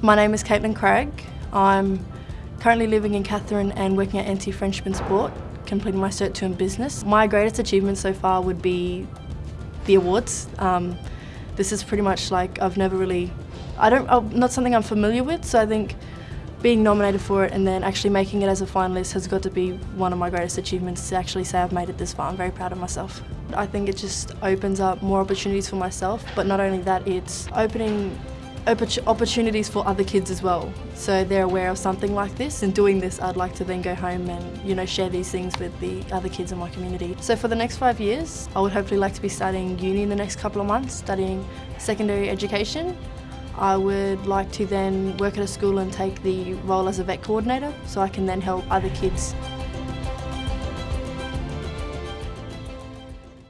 My name is Caitlin Craig. I'm currently living in Katherine and working at NT Frenchman Sport, completing my Cert 2 in business. My greatest achievement so far would be the awards. Um, this is pretty much like I've never really, I don't, uh, not something I'm familiar with, so I think being nominated for it and then actually making it as a finalist has got to be one of my greatest achievements to actually say I've made it this far. I'm very proud of myself. I think it just opens up more opportunities for myself, but not only that, it's opening opportunities for other kids as well. So they're aware of something like this and doing this I'd like to then go home and you know share these things with the other kids in my community. So for the next five years I would hopefully like to be studying uni in the next couple of months, studying secondary education. I would like to then work at a school and take the role as a vet coordinator so I can then help other kids